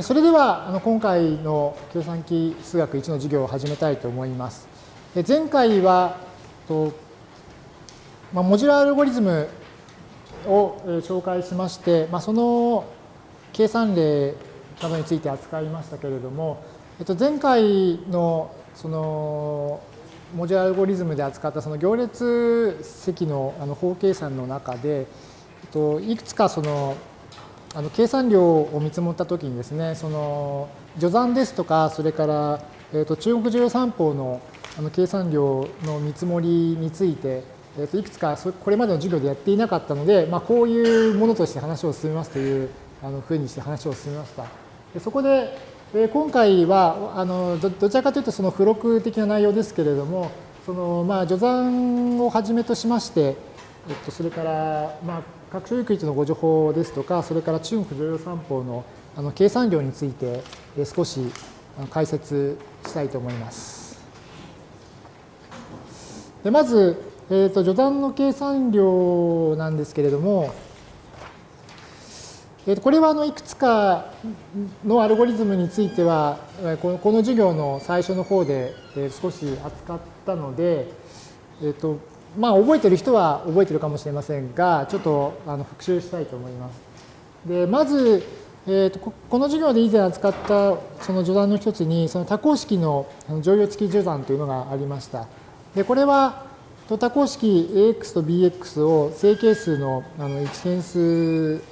それではあの今回の計算機数学1の授業を始めたいと思います。前回はと、まあ、モジュラーアルゴリズムを紹介しまして、まあ、その計算例などについて扱いましたけれども、えっと、前回のそのモジュラーアルゴリズムで扱ったその行列積のあの法計算の中で、えっと、いくつかそのあの計算量を見積もったときにですね、その序算ですとか、それから、えー、と中国重要三法のあの計算量の見積もりについて、えー、といくつかこれまでの授業でやっていなかったので、まあ、こういうものとして話を進めますというあのふうにして話を進めました。でそこで、えー、今回はあのどどちらかというとその付録的な内容ですけれども、そのまあ序算をはじめとしまして、えっと、それから、まあ、各種域のご情報ですとか、それから中国常用三法のあの計算量について少し解説したいと思います。でまず、えーと、序断の計算量なんですけれども、えー、とこれはあのいくつかのアルゴリズムについては、このこの授業の最初の方で少し扱ったので、えーとまあ、覚えてる人は覚えてるかもしれませんが、ちょっとあの復習したいと思います。で、まず、えーと、この授業で以前扱ったその序断の一つに、その多項式の乗用付き序断というのがありました。で、これは多項式 AX と BX を正形数のあの一変数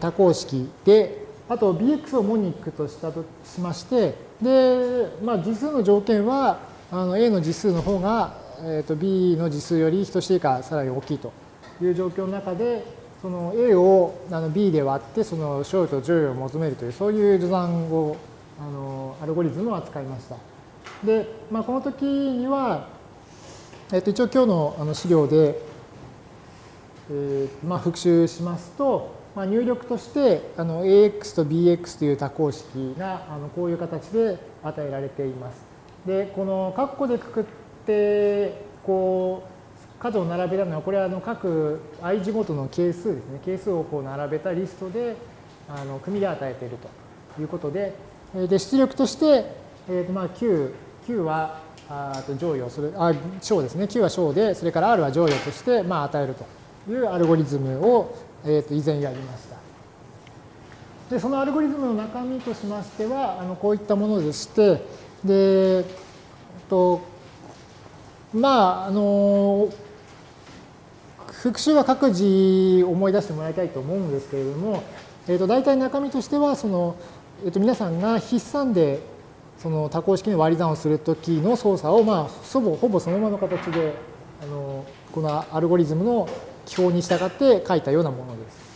多項式で、あと BX をモニックとしたとしまして、で、まあ、次数の条件はあの A の次数の方がえー、と B の次数より等しいかさらに大きいという状況の中で、その A をあの B で割って、その小と乗与を求めるという、そういう序算を、あのアルゴリズムを扱いました。で、まあ、この時には、えっと、一応今日のあの資料で、えーまあ、復習しますと、まあ、入力としてあの AX と BX という多項式があのこういう形で与えられています。で、この括弧でくくっってこう数を並べたのはこれはあの各 i 字ごとの係数ですね。係数をこう並べたリストであの組で与えているということで。で出力として、えーとまあ、9, 9はあと乗与それあ小ですね。9は小でそれから R は乗与としてまあ与えるというアルゴリズムを、えー、と以前やりました。でそのアルゴリズムの中身としましてはあのこういったものでしてでとまあ、あの、復習は各自思い出してもらいたいと思うんですけれども、えっ、ー、と、大体中身としては、その、えっ、ー、と、皆さんが筆算で、その多項式の割り算をするときの操作を、まあ、ほぼ、ほぼそのままの形で、あの、このアルゴリズムの基本に従って書いたようなものです。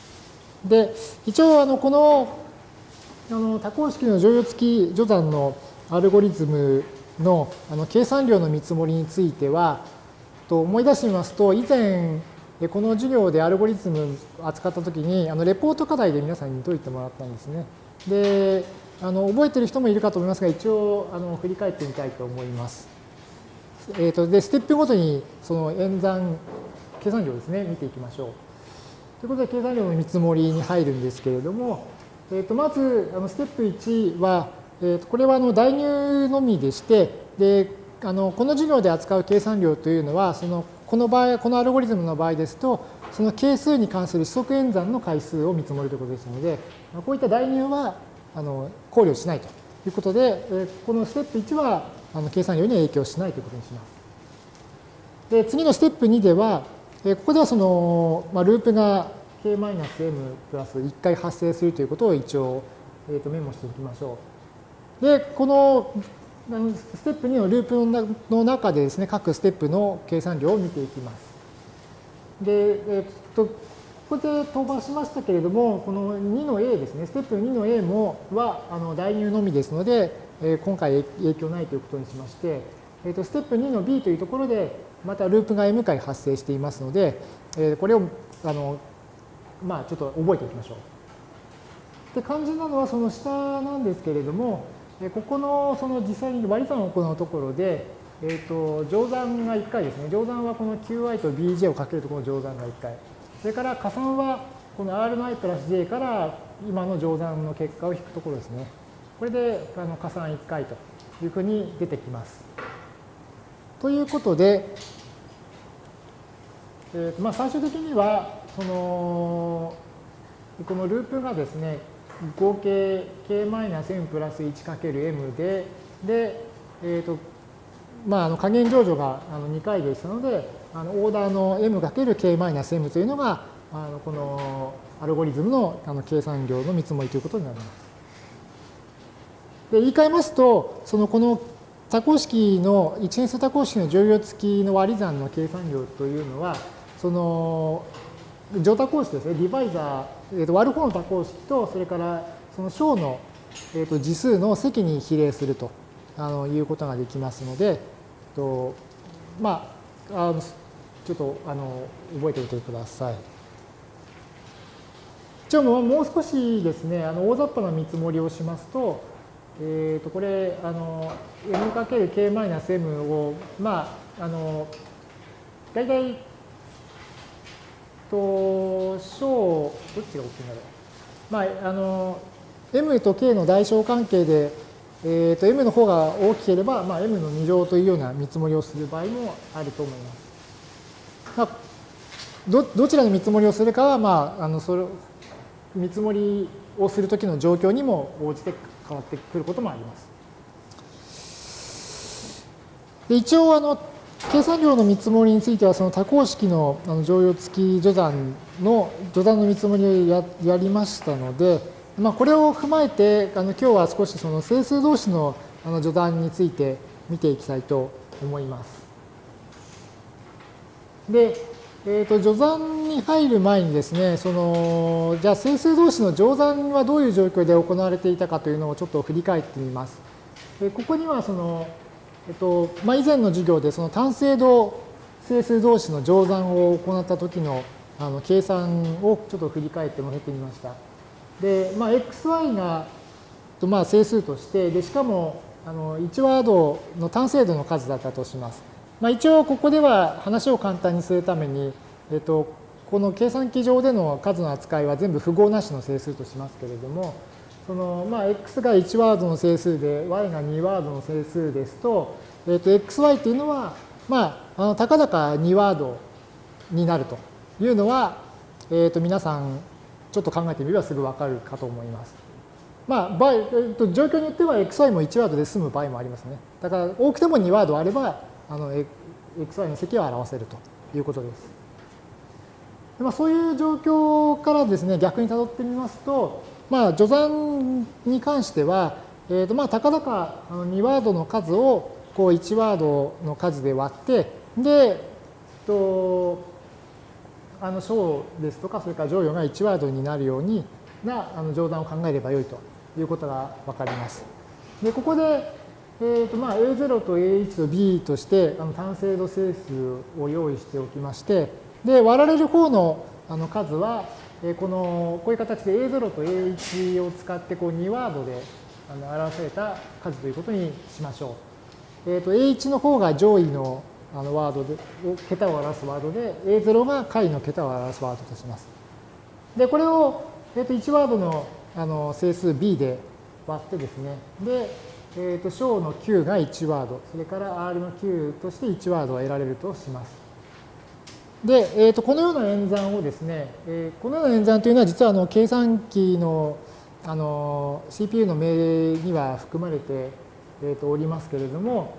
で、一応、あの、この、あの、多項式の乗用付き序断のアルゴリズムのあの計算量の見積もりについては、と思い出してみますと、以前、この授業でアルゴリズムを扱ったときに、あのレポート課題で皆さんに解いてもらったんですね。で、あの覚えてる人もいるかと思いますが、一応あの振り返ってみたいと思います。えーと、で、ステップごとにその演算、計算量ですね、見ていきましょう。ということで、計算量の見積もりに入るんですけれども、えー、とまず、あのステップ1は、えー、とこれはあの代入のみでして、であのこの授業で扱う計算量というのは、そのこの場合、このアルゴリズムの場合ですと、その係数に関する指則演算の回数を見積もるということですので、こういった代入はあの考慮しないということで、えこのステップ1はあの計算量に影響しないということにします。で次のステップ2では、えここではその、まあ、ループが k-m プラス1回発生するということを一応、えー、とメモしておきましょう。で、このステップ2のループの中でですね、各ステップの計算量を見ていきます。で、えっと、ここで飛ばしましたけれども、この2の A ですね、ステップ2の A もはあの代入のみですので、え今回影響ないということにしまして、えっと、ステップ2の B というところで、またループが M 回発生していますので、えこれをあの、まあ、ちょっと覚えておきましょう。で、肝心なのはその下なんですけれども、ここのその実際に割り算を行うところで、えーと、乗算が1回ですね。乗算はこの qi と bj をかけるところの乗算が1回。それから加算はこの r の i プラス j から今の乗算の結果を引くところですね。これであの加算1回というふうに出てきます。ということで、えーまあ、最終的にはそのこのループがですね合計 k-m プラス 1×m でで、えーとまあ、あの加減乗除があの2回でしたのであのオーダーの m×k-m というのがあのこのアルゴリズムのあの計算量の見積もりということになります。で言い換えますとそのこの多項式の一変数多項式の乗用付きの割り算の計算量というのはその乗多項式ですねディバイザー、えー、と割る方の多項式とそれからその小の、えー、と次数の積に比例するとあのいうことができますので、とまあ、あのちょっとあの覚えておいてください。一応もう少しですね、あの大雑把な見積もりをしますと、えー、とこれ、あの m×k-m を、まあ、あの大体、と小、どっちが大きいんだろう。まあ、あの m と k の代償関係で、えー、と m の方が大きければ、まあ、m の2乗というような見積もりをする場合もあると思います。まあ、どどちらの見積もりをするかは、まあ、あのそれ見積もりをするときの状況にも応じて変わってくることもあります。で一応あの計算量の見積もりについてはその多項式の乗用付き序算の序算の見積もりをややりましたので、まあ、これを踏まえてあの今日は少しその整数同士のあの序断について見ていきたいと思います。で、えーと、序算に入る前にですね、そのじゃあ整数同士の乗算はどういう状況で行われていたかというのをちょっと振り返ってみます。でここにはその、えっとまあ、以前の授業でその単精度整数同士の乗算を行った時のあの計算をちょっと振り返って載せてみました。で、まあ、xy がまあ整数として、でしかもあの1ワードの単精度の数だったとします。まあ、一応ここでは話を簡単にするために、えっと、この計算機上での数の扱いは全部符号なしの整数としますけれども、そのまあ、x が1ワードの整数で y が2ワードの整数ですと、えっと、xy っていうのは、まあ、あのたかだか2ワードになるというのは、えっと、皆さんちょっと考えてみればすぐわかるかと思います。まあ、場合、えっと、状況によっては xy も1ワードで済む場合もありますね。だから多くても2ワードあれば、あの xy の積を表せるということです。まあ、そういう状況からですね、逆にたどってみますと、まあ、序算に関しては、えーとまあ、たかだか2ワードの数をこう1ワードの数で割って、で、とあの小ですとか、それから乗与が1ワードになるようになあの乗算を考えればよいということがわかります。で、ここで、えーとまあ、A0 と A1 と B としてあの単精度整数を用意しておきまして、で、割られる方のあの数は、えこのこういう形で A0 と A1 を使ってこう2ワードであの表された数ということにしましょう。えーと、A1 の方が上位のあのワードで、桁を表すワードで、A0 が下位の桁を表すワードとします。で、これを、えー、と1ワードのあの整数 B で割ってですね、で、えー、と小の Q が1ワード、それから R の Q として1ワードを得られるとします。で、えー、とこのような演算をですね、えー、このような演算というのは実はあの計算機のあの CPU の命令には含まれて、えー、とおりますけれども、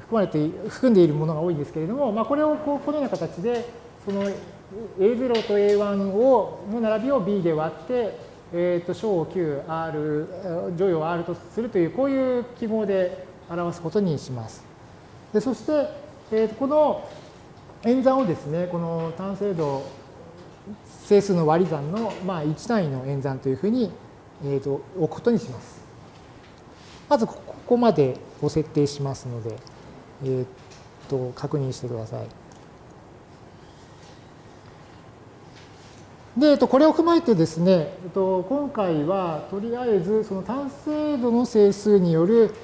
含まれて、含んでいるものが多いんですけれども、まあ、これをこうこのような形で、その A0 と A1 をの並びを B で割って、えー、と小を Q、R、乗与を R とするという、こういう記号で表すことにします。でそして、えー、とこの演算をですね、この単精度整数の割り算の、まあ、1単位の演算というふうに、えー、と置くことにします。まずここまでご設定しますので、えー、と確認してください。で、えっとこれを踏まえてですね、えっと今回はとりあえずその単精度の整数による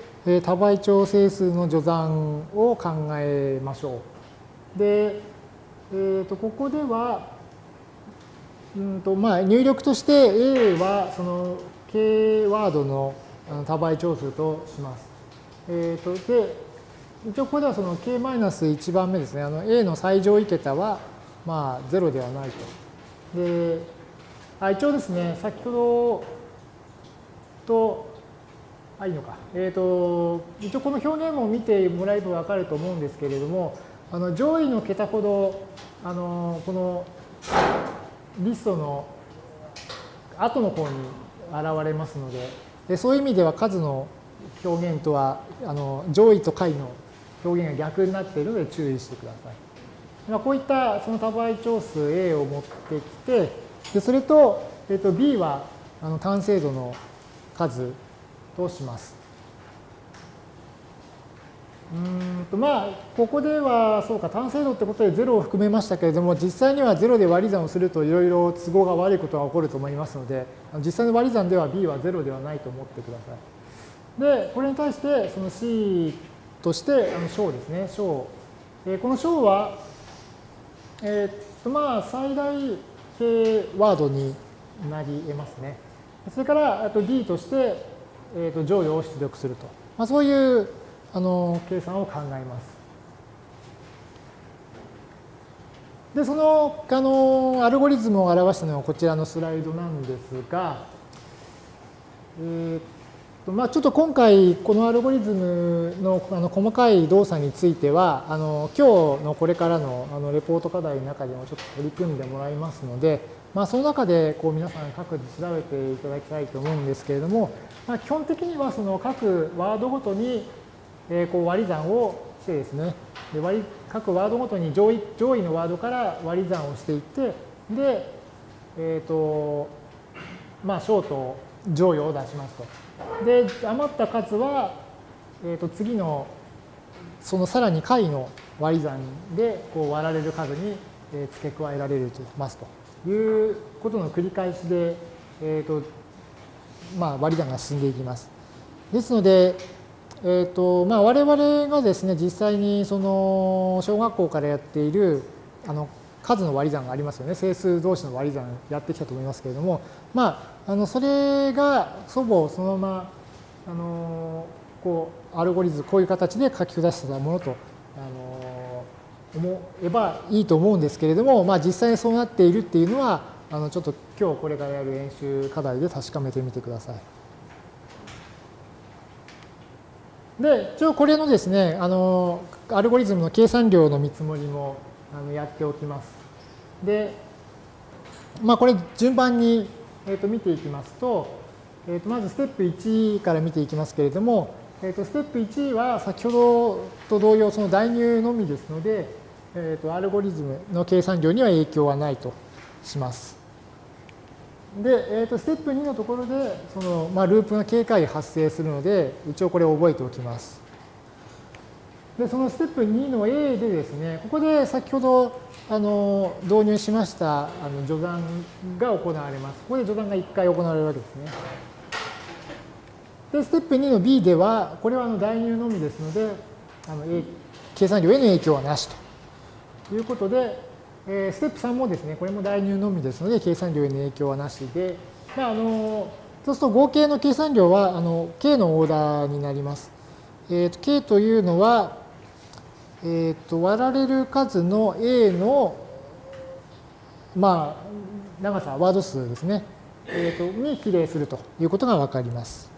多倍長整数の序算を考えましょう。で、えー、とここでは、うんとまあ、入力として A はその K ワードの多倍長数とします。えー、とで一応ここではその K-1 番目ですね。あの A の最上位桁はまあ0ではないと。であ一応ですね、先ほどと、あ、いいのか。えっ、ー、と、一応この表現も見てもらえばわかると思うんですけれども、あの上位の桁ほど、あのこのリストの後の方に現れますので、でそういう意味では数の表現とはあの上位と下位の表現が逆になっているので注意してください。まあ、こういったその多倍長数 A を持ってきて、でそれと,、えー、と B はあの単精度の数とします。うんとまあ、ここでは、そうか、単精度ってことで0を含めましたけれども、実際には0で割り算をするといろいろ都合が悪いことが起こると思いますので、実際の割り算では B は0ではないと思ってください。で、これに対して、その C として、あの小ですね、小。えこの小は、えっと、まあ、最大系ワードになり得ますね。それから、あと D として、えー、と乗与を出力すると。まあ、そういうあの計算を考えます。で、そのあのアルゴリズムを表したのはこちらのスライドなんですが、えーとまあ、ちょっと今回このアルゴリズムのあの細かい動作についてはあの今日のこれからのあのレポート課題の中でもちょっと取り組んでもらいますので、まあ、その中でこう皆さん各自調べていただきたいと思うんですけれども、まあ、基本的にはその各ワードごとにえこう割り算をしてですねで割各ワードごとに上位上位のワードから割り算をしていってで、えっ、ー、とまあ小と乗与を出しますと。で余った数は、えー、と次のそのさらに下位の割り算でこう割られる数に付け加えられるとますということの繰り返しで、えーとまあ、割り算が進んでいきます。ですので、えーとまあ、我々がですね実際にその小学校からやっているあの数の割り算がありますよね整数同士の割り算やってきたと思いますけれども、まあ、あのそれが祖母をそのままあのこうアルゴリズムこういう形で書き下したものとあの思えばいいと思うんですけれども、まあ、実際にそうなっているっていうのはあのちょっと今日これからやる演習課題で確かめてみてください。で、一応これのですね、あの、アルゴリズムの計算量の見積もりもあのやっておきます。で、まあこれ順番に、えー、と見ていきますと、えー、とまずステップ1から見ていきますけれども、えー、とステップ1は先ほどと同様その代入のみですので、えー、とアルゴリズムの計算量には影響はないとします。で、えー、とステップ2のところでその、まあ、ループが警戒発生するので一応これを覚えておきます。でそのステップ2の A でですねここで先ほどあの導入しましたあの序断が行われます。ここで序断が1回行われるわけですね。でステップ2の B ではこれはあの代入のみですのであの計算量への影響はなしということでえステップ3もですね、これも代入のみですので、計算量への影響はなしで、まあ、あのそうすると合計の計算量はあの K のオーダーになります。えーと、K というのは、えーと、割られる数の A の、まあ、長さ、ワード数ですね、えーと、に比例するということがわかります。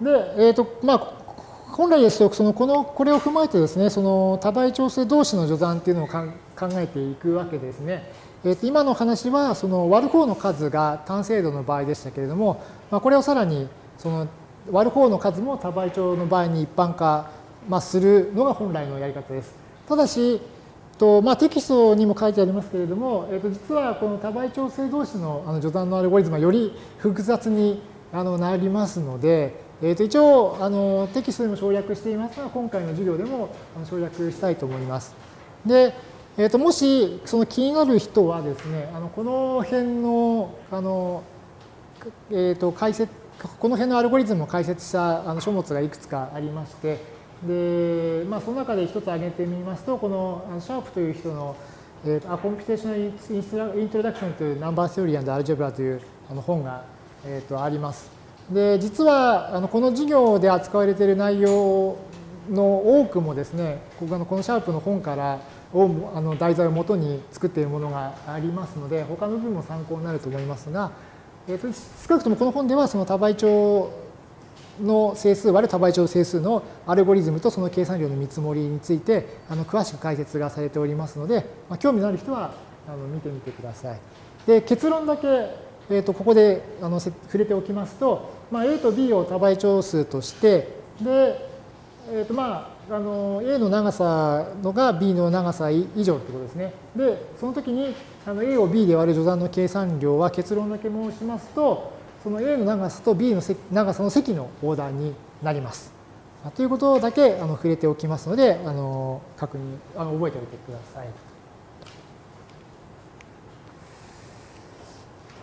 で、えーとまあ、本来ですと、そのこのこれを踏まえてですね、その多倍調整同士の序算っていうのを考えていくわけですね。えー、と今の話はその割る方の数が単精度の場合でしたけれども、まあ、これをさらにその割る方の数も多倍調の場合に一般化、まあ、するのが本来のやり方です。ただし、とまあ、テキストにも書いてありますけれども、えー、と実はこの多倍調整同士のあの序算のアルゴリズムはより複雑にあのなりますので、えー、と一応あのテキストでも省略していますが今回の授業でも省略したいと思います。で、えー、ともしその気になる人はですねあのこの辺のあの、えー、と解説この辺のアルゴリズムを解説したあの書物がいくつかありましてで、まあ、その中で一つ挙げてみますとこのシャープという人のえー、A Computational Introduction to Number Theory and Algebra というあの本が、えー、とあります。で、実はあのこの授業で扱われている内容の多くもですね、このこのシャープの本からをあの題材をもとに作っているものがありますので、他の部分も参考になると思いますが、えー、と少なくともこの本ではその多倍長の整数割る多倍長整数のアルゴリズムとその計算量の見積もりについてあの詳しく解説がされておりますので、まあ、興味のある人はあの見てみてください。で結論だけ、えー、とここであの触れておきますと、まあ、A と B を多倍長数としてで、えーとまあ、あの A の長さのが B の長さ以上ってことですね。でその時にあの A を B で割る除算の計算量は結論だけ申しますとその A の長さと B の長さの積のオーダーになります。ということだけあの触れておきますので、あの確認あの覚えておいてください。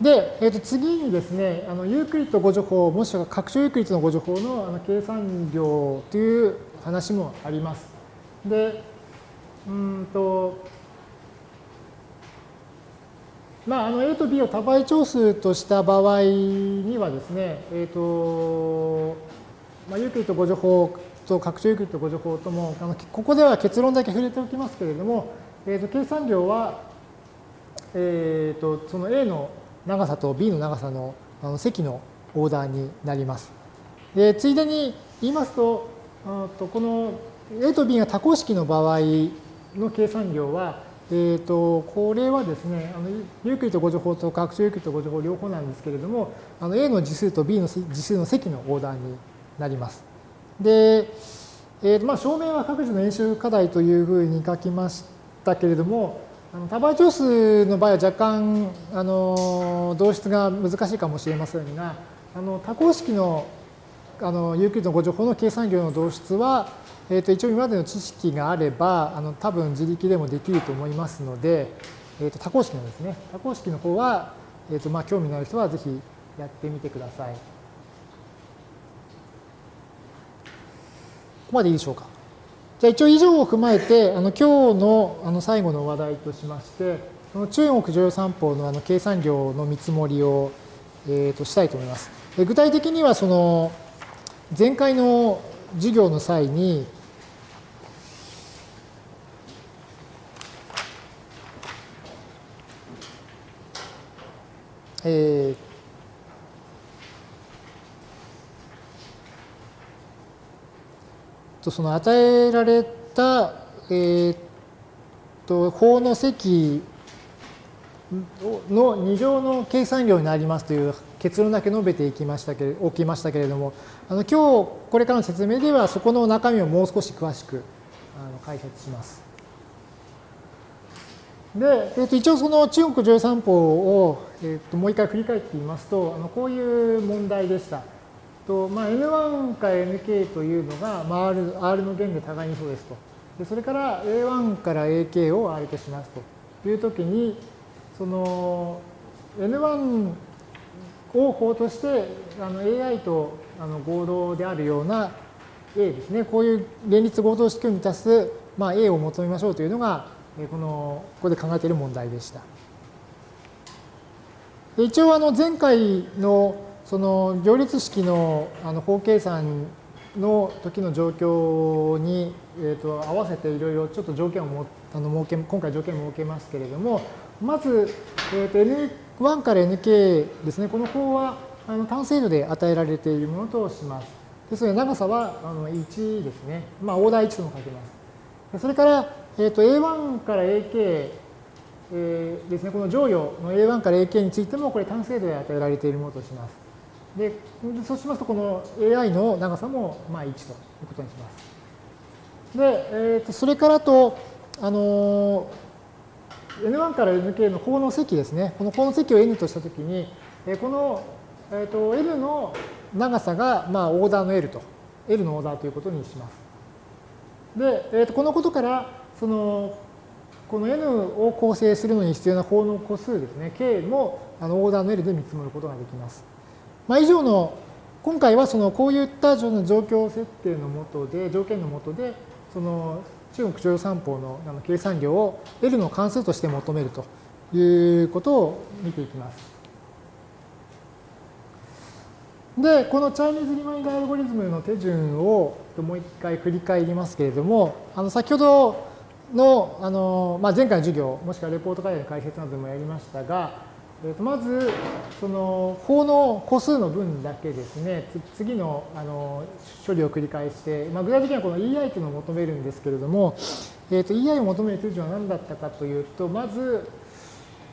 で、えー、と次にですね、あのユークリッド互除法、もしくは拡張ユークリッドの互除法のあの計算量という話もあります。で、うんと、まあ、あの A と B を多倍長数とした場合にはですね、えっ、ー、と、まあ、ユークリッド互除法と拡張ユークリッド互除法とも、あのここでは結論だけ触れておきますけれども、えー、と計算量は、えっ、ー、と、その A の長さと B の長さのあの積のオーダーになります。で、ついでに言いますと、とこの A と B が多項式の場合の計算量は、えーと、これはですね、あのユークリッド互除法と拡張ユークリッド互除法両方なんですけれども、あの A の次数と B の次数の積のオーダーになります。で、えーとまあ、証明は各自の演習課題というふうに書きましたけれども、あの多倍長数の場合は若干あの導出が難しいかもしれませんが、あの多項式のあのユークリッドの誤助法の計算量の導出は、えー、と一応今までの知識があれば、あの多分自力でもできると思いますので、えー、と多項式のですね、多項式の方は、えー、とまあ興味のある人はぜひやってみてください。ここまでいいでしょうか？じゃあ一応以上を踏まえて、あの今日のあの最後の話題としまして、その中国常用三法のあの計算量の見積もりを、えー、としたいと思います。具体的にはその前回の授業の際に、えー、とその与えられた、えー、と法の積の2乗の計算量になりますという結論だけ述べていきましたけれおきましたけれども、あの今日これからの説明ではそこの中身をもう少し詳しくあの解説します。で、えー、と一応その中国13法を、えー、ともう一回振り返ってみますと、あのこういう問題でした。とまあ、N1 か Nk というのが、まあ、R, R の弦で互いにそうですと。でそれから A1 から AK を R としますというときに、その N1 を法としてあの AI とあの合同であるような A ですね、こういう連立合同式を満たす、まあ、A を求めましょうというのが、このここで考えている問題でした。で一応あの前回のその行列式のあの法計算の時の状況に、えー、と合わせていろいろちょっと条件をもあの設け今回条件を設けますけれどもまず、えー、と N1 から Nk ですねこの法はあの単精度で与えられているものとします。ですので長さはあの1ですね。まあオーダー1とも書けます。それから、えー、と A1 から AK、えー、ですね、この乗与の A1 から AK についてもこれ単精度で与えられているものとします。で、そうしますとこの AI の長さもまあ1ということにします。で、えー、とそれからと、あの N1 から Nk の法の積ですね。この法の積を N としたときに、えこのえーと、L の長さが、まあ、オーダーの L と、L のオーダーということにします。で、えー、とこのことから、その、この N を構成するのに必要な法の個数ですね、K もあのオーダーの L で見積もることができます。まあ、以上の、今回はそのこういった状況設定のもとで、条件のもとで、その中国徴用三法の計算量を L の関数として求めるということを見ていきます。で、このチャイニーズリマインダーアルゴリズムの手順をもう一回振り返りますけれども、あの先ほどのあの、まあ、前回の授業、もしくはレポート会の解説などでもやりましたが、えー、とまず、その法の個数の分だけですね、次のあの処理を繰り返して、まあ、具体的にはこの EI というのを求めるんですけれども、えー、と EI を求める手順は何だったかというと、まず、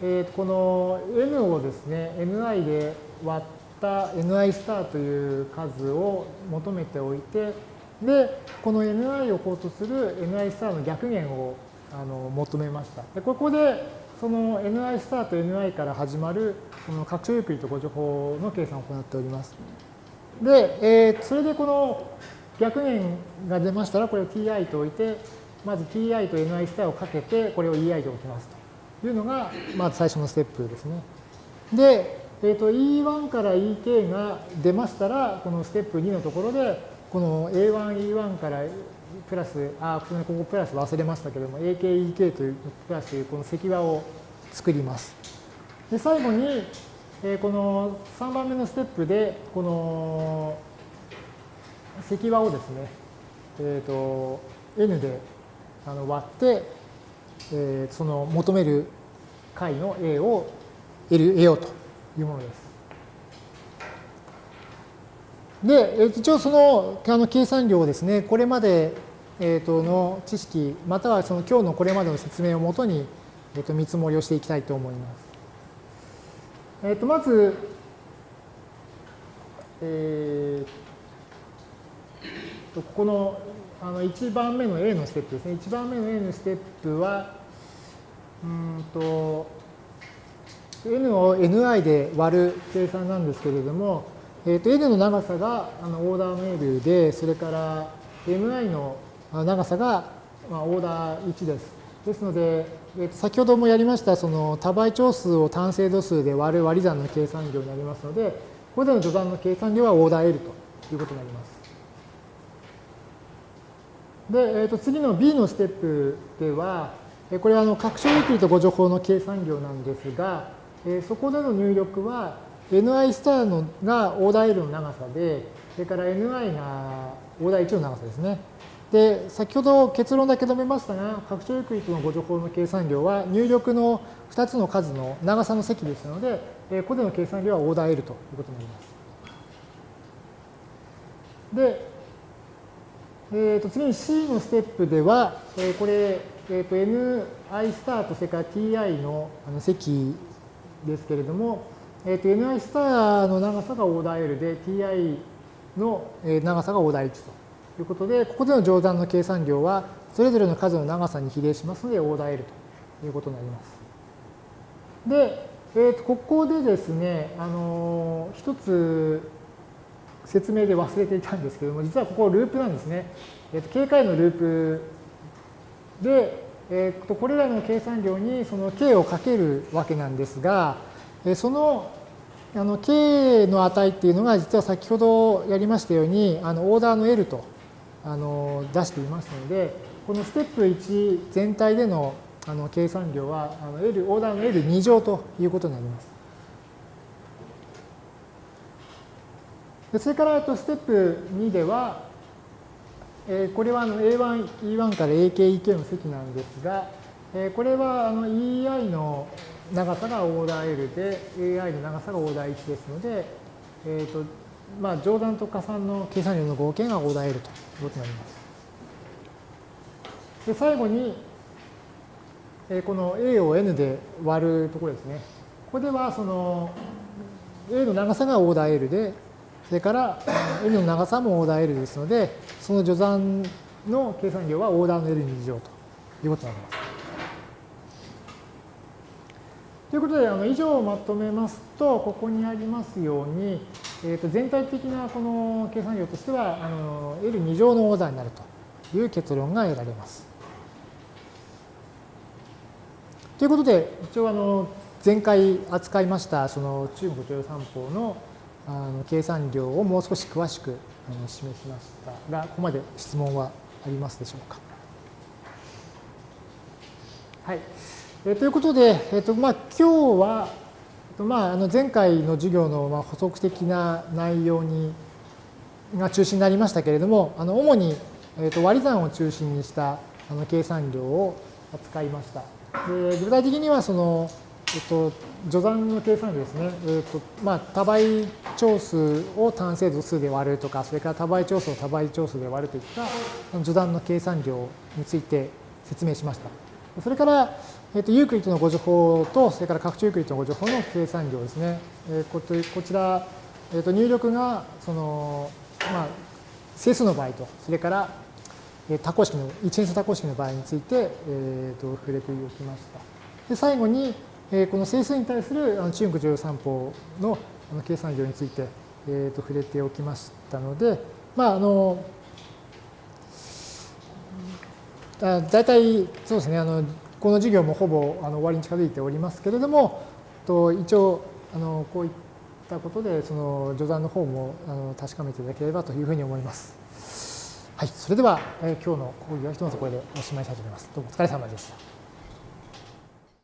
えー、とこの N をですね、Ni で割った Ni スターという数を求めておいて、で、この Ni を法とする Ni スターの逆減をあの求めました。でここでその ni スタート ni から始まるこの拡張ゆっくりとご情報の計算を行っております。で、えー、それでこの逆円が出ましたらこれを ti と置いてまず ti と ni スターをかけてこれを ei で置きますというのがまず最初のステップですね。で、えー、と e1 から ek が出ましたらこのステップ2のところでこの a1、e1 からプラス、あ、ここプラス忘れましたけれども、AK、EK というプラスというこの積和を作ります。で、最後に、えー、この3番目のステップで、この積和をですね、えっ、ー、と、N であの割って、えー、その求める解の A を得る得ようというものです。で、一応そのあの計算量をですね、これまでえー、との知識、またはその今日のこれまでの説明をもとに、えー、と見積もりをしていきたいと思います。えー、とまず、えー、とここのあの1番目の A のステップですね。1番目の A のステップは、うんと、n を ni で割る計算なんですけれども、えー、と n の長さがあのオーダーメールで、それから mi の長さがまあオーダー1です。ですので、先ほどもやりましたその多倍長数を単精度数で割る割り算の計算量になりますので、ここでの序断の計算量はオーダー L ということになります。で、えー、と次の B のステップでは、これはあの拡張ユークリッド互除法の計算量なんですが、えそこでの入力は ni スターのがオーダー L の長さで、それから ni がオーダー1の長さですね。で、先ほど結論だけ述べましたが、拡張ユークリッドの互除法の計算量は入力の2つの数の長さの積ですので、ここでの計算量はオーダー L ということになります。で、えー、と次に C のステップでは、えー、これ、えー、と ni スターとそれから ti のあの積ですけれども、えー、と ni スターの長さがオーダー L で ti の長さがオーダー1と。ということで、ここでの乗算の計算量は、それぞれの数の長さに比例しますので、オーダー L ということになります。で、えー、とここでですね、あのー、一つ説明で忘れていたんですけども、実はここループなんですね。えー、と警戒のループで、えー、とこれらの計算量にその k をかけるわけなんですが、えそのあの k の値っていうのが実は先ほどやりましたようにあのオーダーの L とあの出していますので、このステップ1全体でのあの計算量はあの L、オーダーの L2 乗ということになります。でそれからとステップ2では、えー、これはあの A1、E1 から AK、EK の積なんですが、えー、これはあの EI の長さがオーダー L で AI の長さがオーダー1ですので、えーとまあ、乗算と加算の計算量の合計がオーダー L ということになります。で最後に、えこの A を N で割るところですね。ここではその A の長さがオーダー L で、それから N の長さもオーダー L ですので、その序算の計算量はオーダーの L2 乗ということになります。ということで、あの以上をまとめますと、ここにありますように、えー、と全体的なこの計算量としてはあの L2 乗のオーダーになるという結論が得られます。ということで、一応あの前回扱いましたその中国徴用三法のあの計算量をもう少し詳しく示しましたが、ここまで質問はありますでしょうか。はい。えー、ということで、えーとまあ、今日は、まあ、あの前回の授業のま補足的な内容にが中心になりましたけれども、あの主に、えー、と割り算を中心にしたあの計算量を扱いました。で具体的にはその、えっと、序算の計算量ですね、えっとまあ、多倍長数を単精度数で割るとか、それから多倍長数を多倍長数で割るといった序断の計算量について説明しました。それから、えっと、ユークリッドの誤助法と、それから拡張ユークリッドの誤助法の計算量ですね。えここちら、えっと、入力がその、まあ、整数の場合と、それから多項式の、一変数多項式の場合について、えー、と触れておきました。で最後に、えこの整数に対する中国乗用三法の計算量について、えー、と触れておきましたので、まあ、あの、だ大体そうですね、あのこの授業もほぼあの終わりに近づいておりますけれども、と一応あのこういったことでその序断の方もあの確かめていただければというふうに思います。はい、それでは、えー、今日の講義はひとまずこれでおしまいしたいと思います。どうもお疲れ様でした。